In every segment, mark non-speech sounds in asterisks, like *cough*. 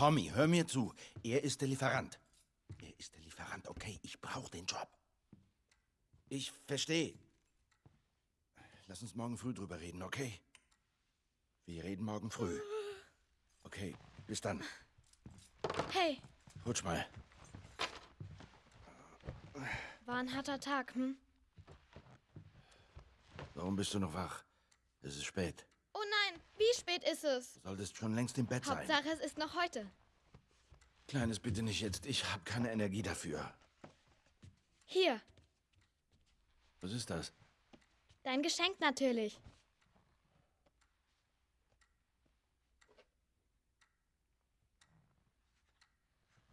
Tommy, hör mir zu. Er ist der Lieferant. Er ist der Lieferant, okay? Ich brauche den Job. Ich verstehe. Lass uns morgen früh drüber reden, okay? Wir reden morgen früh. Okay, bis dann. Hey, Rutsch mal. war ein harter Tag, hm? Warum bist du noch wach? Es ist spät. Oh nein, wie spät ist es? Du solltest schon längst im Bett sein. Hauptsache, es ist noch heute. Kleines, bitte nicht jetzt. Ich habe keine Energie dafür. Hier, Was ist das? dein Geschenk natürlich.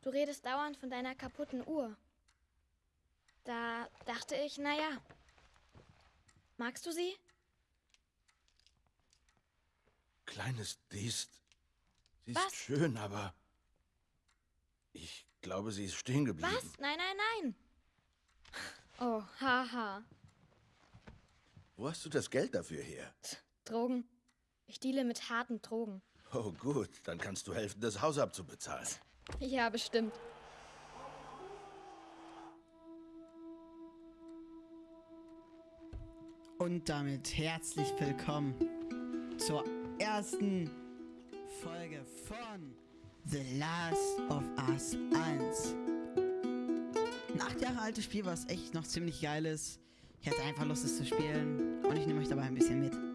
Du redest dauernd von deiner kaputten Uhr. Da dachte ich, naja. Magst du sie? Kleines, die ist. Sie ist Was? schön, aber. Ich glaube, sie ist stehen geblieben. Was? Nein, nein, nein. Oh, haha. Wo hast du das Geld dafür her? Drogen. Ich deale mit harten Drogen. Oh, gut. Dann kannst du helfen, das Haus abzubezahlen. Ja, bestimmt. Und damit herzlich willkommen zur ersten Folge von The Last of Us 1. Ein acht Jahre altes Spiel, was echt noch ziemlich geil ist. Ich hatte einfach Lust, es zu spielen und ich nehme euch dabei ein bisschen mit.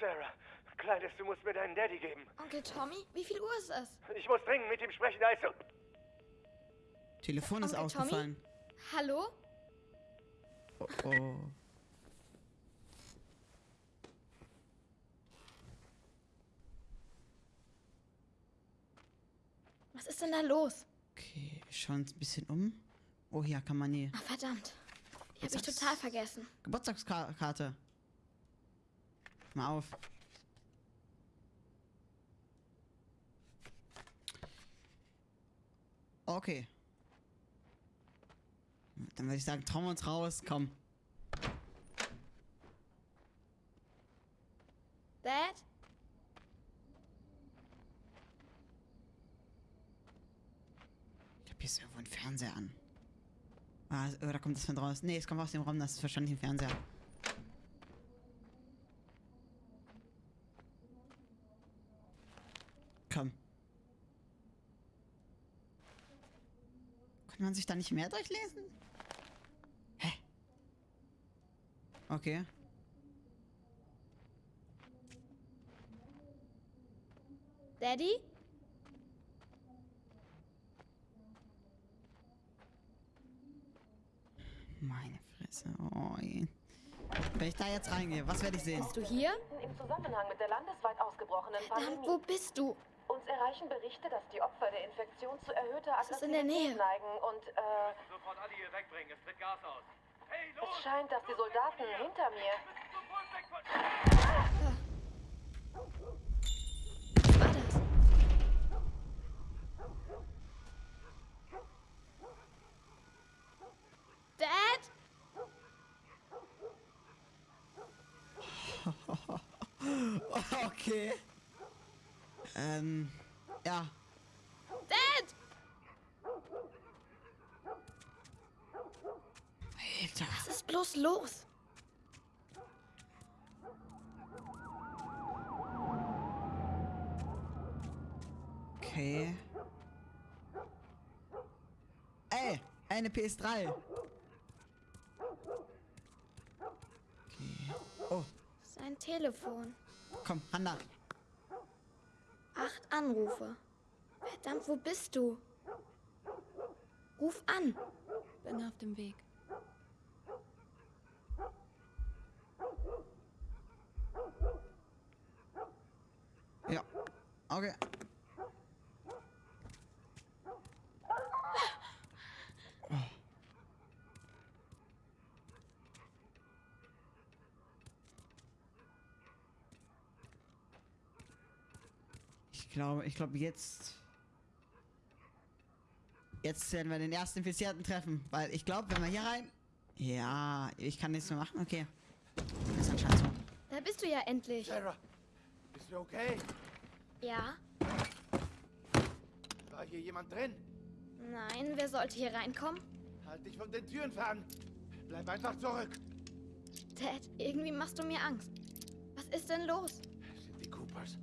Sarah, Kleines, du musst mir deinen Daddy geben. Onkel Tommy? Wie viel Uhr ist es? Ich muss dringend mit ihm sprechen, also. Telefon ist Onkel Tommy? ausgefallen. Hallo? Oh, oh. Was ist denn da los? Okay, wir schauen uns ein bisschen um. Oh, hier kann man die Ach, verdammt. Die habe ich Geburtstags- total vergessen. Geburtstagskarte. Mal auf. Okay. Dann würde ich sagen, trauen wir uns raus. Komm. Dad? Ich glaube, hier ist irgendwo ein Fernseher an. Ah, oder kommt das von draußen? Nee, es kommt aus dem Raum, das ist wahrscheinlich ein Fernseher. Komm. Kann man sich da nicht mehr durchlesen? Hä? Okay. Daddy? Meine Fresse. Oh, je. Wenn ich da jetzt reingehe, was werde ich sehen? Bist du hier? Im Zusammenhang mit der landesweit ausgebrochenen Verdammt, Pandemie. wo bist du? Uns erreichen Berichte, dass die Opfer der Infektion zu erhöhter Aggressivität Nähe. neigen und äh, Sofort alle hier wegbringen, es tritt Gas aus. Hey, los! es scheint, dass die Soldaten hinter mir. Was war das? Dad? *laughs* Okay. Ähm, ja. Dad? Alter. Was ist bloß los? Okay. Ey, eine PS3. Okay. Oh, Sein Telefon. komm, Hanna. Acht Anrufe. Verdammt, wo bist du? Ruf an. Bin auf dem Weg. Ja. Okay. Ich glaube, ich glaube jetzt. Jetzt werden wir den ersten Infizierten treffen, weil ich glaube, wenn wir hier rein. Ja, ich kann nichts mehr machen. Okay. Ist anscheinend so. Da bist du ja endlich. Sarah, bist du okay? Ja? War hier jemand drin? Nein, wer sollte hier reinkommen? Halt dich von den Türen fern. Bleib einfach zurück. Dad, irgendwie machst du mir Angst. Was ist denn los? Es sind die Coopers.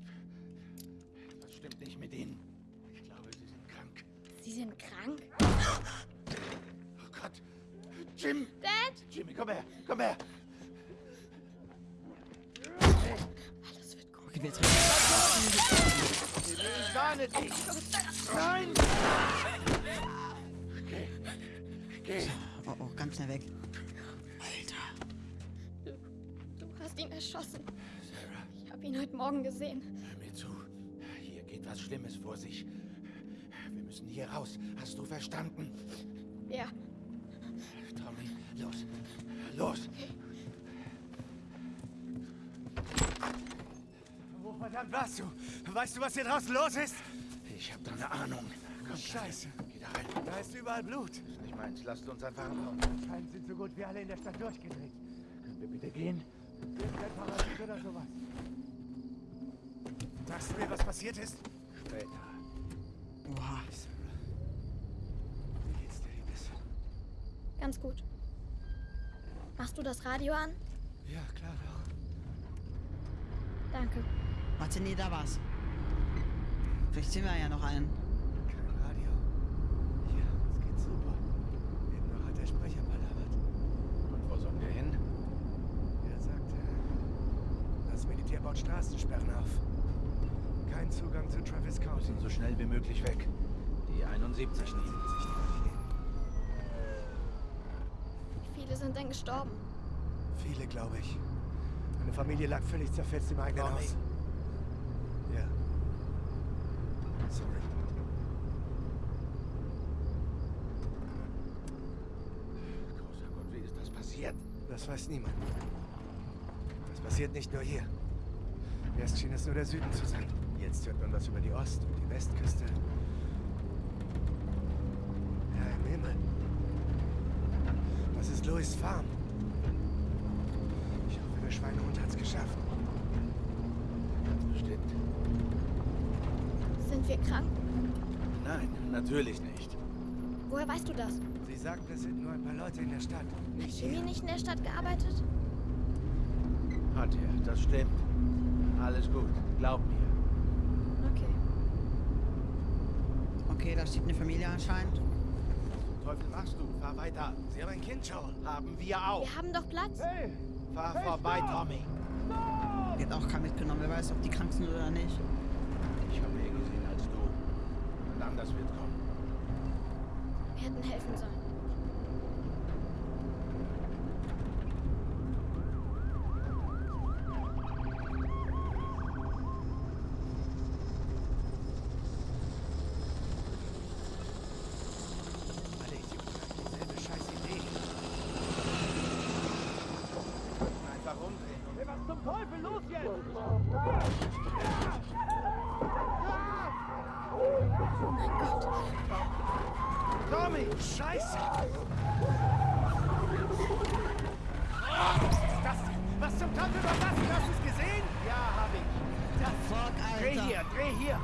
Stimmt nicht mit ihnen? Ich glaube, sie sind krank. Sie sind krank? Oh Gott. Jim! Dad! Jimmy, komm her. Komm her. Alles wird gut. Okay, wir jetzt. Ich warne dich. Nein! Geh. Geh. Oh, oh, ganz schnell weg. Alter. Du hast ihn erschossen. Sarah, Ich habe ihn heute Morgen gesehen. Hör mir zu. Hier geht was Schlimmes vor sich. Wir müssen hier raus. Hast du verstanden? Ja, Tommy, los. Los. Wo verdammt warst du? Weißt du, was hier draußen los ist? Ich hab da eine Ahnung. Komm, Scheiße. Geh da rein. Da ist überall Blut. Ist nicht meins. Lasst uns einfach raus. Anscheinend sind so gut wie alle in der Stadt durchgedreht. Können wir bitte gehen? Irgendein Parasit oder sowas. Sagst du mir, was passiert ist? Später. Oha. Wie geht's dir, Liebes? ganz gut. Machst du das Radio an? Ja, klar doch. Danke. Warte, nee, da war's. Vielleicht sehen wir ja noch einen. Kein Radio. Hier, es geht super. Eben noch hat der Sprecher palavert. Und wo sollen wir hin? Er sagte, das Militär baut Straßensperren auf. Kein Zugang zu Travis Wir County. müssen so schnell wie möglich weg. Die 71 nie. Wie viele sind denn gestorben? Viele, glaube ich. Meine Familie lag völlig zerfetzt im eigenen. Haus. Ja. Sorry. Großer Gott, wie ist das passiert? Das weiß niemand. Das passiert nicht nur hier. Erst schien es nur der Süden zu sein. Jetzt hört man was über die Ost- Westküste. Ja, im Himmel. Das ist Louis Farm. Ich hoffe, der Schweinehund hat's geschafft. Stimmt. Sind wir krank? Nein, natürlich nicht. Woher weißt du das? Sie sagten, es sind nur ein paar Leute in der Stadt. Hat Jimmy nicht in der Stadt gearbeitet? Hat er, das stimmt. Alles gut, glaub mir. Okay. Okay, da steht eine Familie anscheinend. Teufel machst du? Fahr weiter. Sie haben ein Kind, Joel. Haben wir auch. Wir haben doch Platz. Hey! Fahr Hey, vorbei, stopp! Tommy. Die hat auch keinen mitgenommen. Wer weiß, ob die krank sind oder nicht. Ich habe mehr gesehen als du. Und anders wird kommen. Wir hätten helfen sollen. Was zum Teufel los jetzt? Tommy! Scheiße! Das, was zum Teufel war das? Hast du es gesehen? Ja, hab ich. Das, Fuck, Dreh Alter. hier, dreh hier.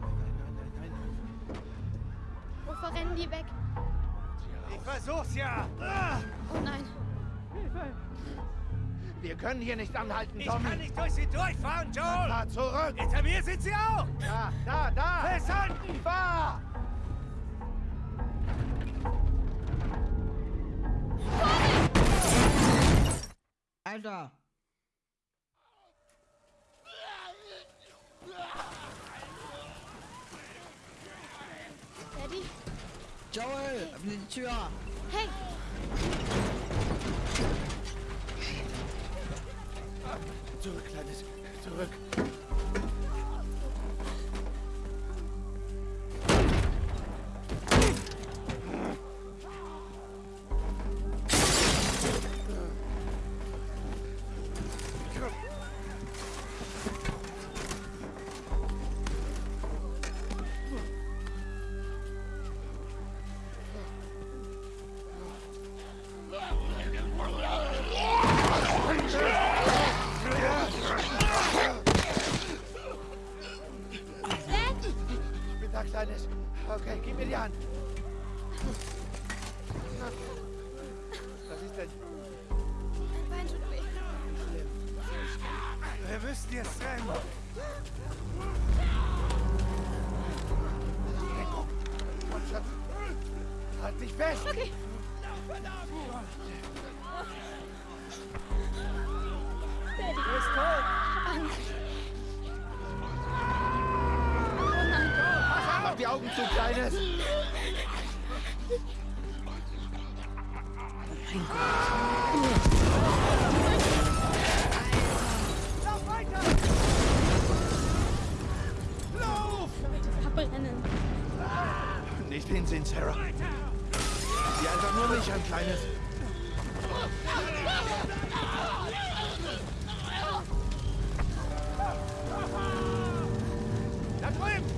Nein, nein, nein, nein. Wovor rennen die weg? ich versuch's ja. Ah, Oh. Wir können hier nicht anhalten, ich Tommy. kann nicht durch sie durchfahren, Joel. Fahr zurück. Hinter mir sind sie auch. Da, da, da. Festhalten. Fahr! Alter. Daddy? Joel, öffne die Tür. Hey! Zurück, Kleines. Zurück. Kleines. Okay, gib mir die Hand. Was ist denn? Mein Bein tut weh. Schlimm. Wir müssen jetzt rennen. Deckung. Mannschaft. Halt dich fest. Okay. Verdammt. Du bist tot. Angst. Augen zu, Kleines! Lauf weiter! Lauf! Verbrennen. Nicht hinsehen, Sarah. Sieh einfach nur mich an, Kleines. Da drüben!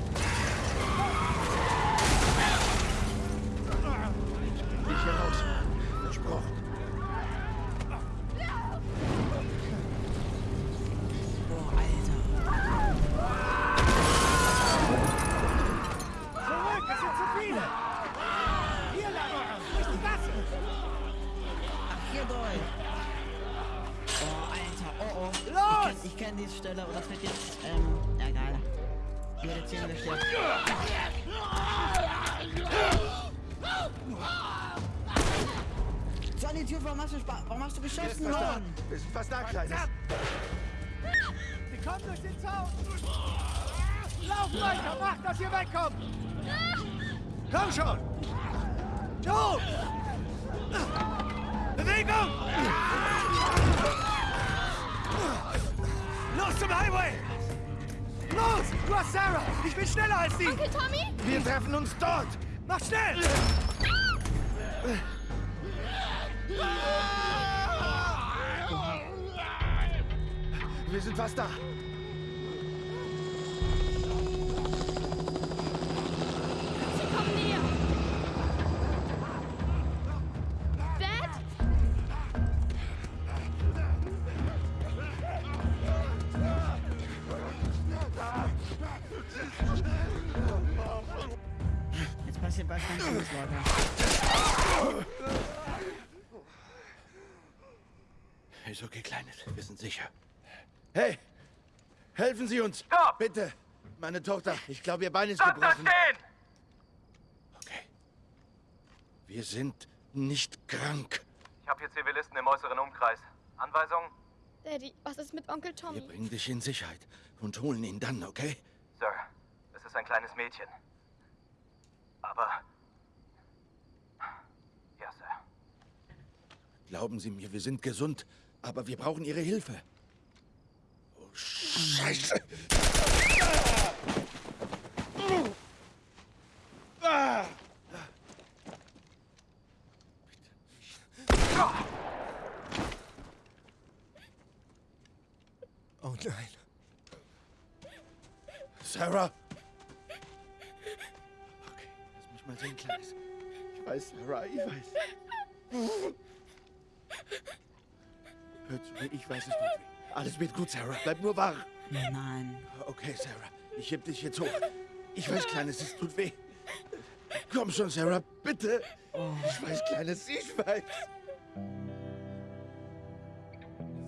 An die Tür, warum hast du, Spa- warum hast du geschossen, fast da. Mann? Wir sind fast da, Kleines. Sie kommen durch den Zaun! Lauf weiter! Macht, dass ihr wegkommt! Komm schon! Joe! Bewegung! Los zum Highway! Los! Du hast Sarah! Ich bin schneller als sie! Onkel Tommy? Wir treffen uns dort! Mach schnell! Wir sind fast da. Sie kommen näher. Dad? Jetzt passiert was ganz anderes, Leute. Ist okay, Kleines. Wir sind sicher. Hey! Helfen Sie uns! Stopp! Bitte! Meine Tochter, ich glaube, ihr Bein ist Bleibt da gebrochen. stehen! Okay. Wir sind nicht krank. Ich habe hier Zivilisten im äußeren Umkreis. Anweisung? Daddy, was ist mit Onkel Wir Tommy? bringen dich in Sicherheit und holen ihn dann, okay? Sir, es ist ein kleines Mädchen. Aber... Ja, Sir. Glauben Sie mir, wir sind gesund, aber wir brauchen Ihre Hilfe. Scheiße! Oh nein. Sarah! Okay, lass mich mal sehen, Kleines. Ich weiß, Sarah, ich weiß. Hör zu mir, ich weiß, es tut weh. Alles wird gut, Sarah. Bleib nur wach. Nein. Okay, Sarah, ich heb dich jetzt hoch. Ich weiß, Kleines, es tut weh. Komm schon, Sarah, bitte. Ich weiß, Kleines, ich weiß.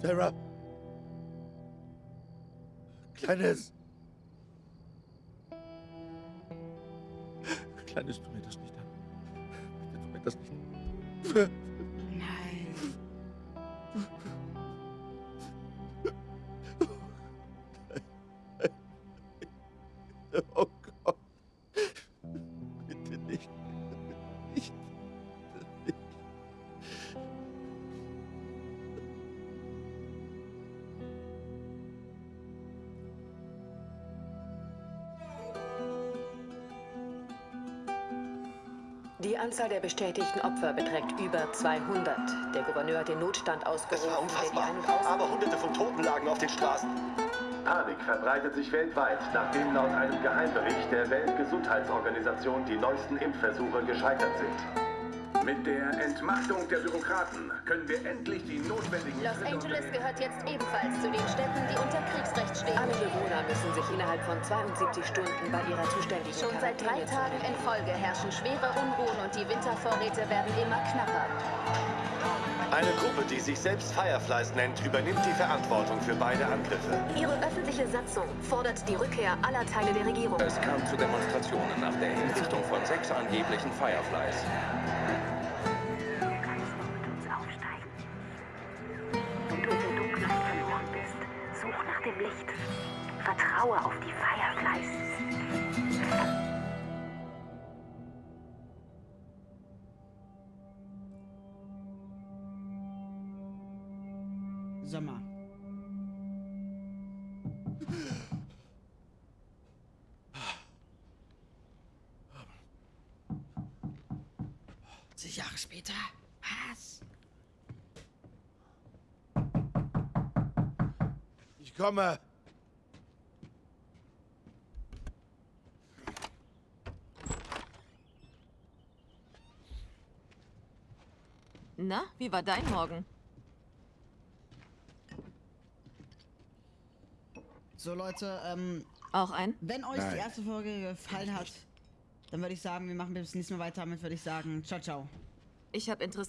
Sarah. Kleines. Kleines, tu mir das nicht an. Bitte tu mir das nicht an. *laughs* Oh Gott. Bitte nicht. Nicht. nicht. Die Anzahl der bestätigten Opfer beträgt über 200. Der Gouverneur hat den Notstand war ausgerufen, der die unfassbar. Aber hunderte von Toten lagen auf den Straßen. Panik verbreitet sich weltweit, nachdem laut einem Geheimbericht der Weltgesundheitsorganisation die neuesten Impfversuche gescheitert sind. Mit der Entmachtung der Bürokraten können wir endlich die notwendigen Los Schritte Angeles gehört jetzt ebenfalls zu den Städten, die unter Kriegsrecht stehen. Alle Bewohner müssen sich innerhalb von 72 Stunden bei ihrer zuständigen Schon seit drei Tagen in Folge herrschen schwere Unruhen und die Wintervorräte werden immer knapper. Eine Gruppe, die sich selbst Fireflies nennt, übernimmt die Verantwortung für beide Angriffe. Ihre öffentliche Satzung fordert die Rückkehr aller Teile der Regierung. Es kam zu Demonstrationen nach der Hinrichtung von sechs angeblichen Fireflies. Wenn du in der Dunkelheit verloren bist, such nach dem Licht. Vertraue auf die Fireflies. 50 Jahre später? Was? Ich komme. Na, wie war dein Morgen? So Leute, ähm... Auch ein? Wenn euch Nein. die erste Folge gefallen hat, dann würde ich sagen, wir machen bis nächstes Mal weiter. Damit würde ich sagen, ciao, ciao. Ich habe Interesse.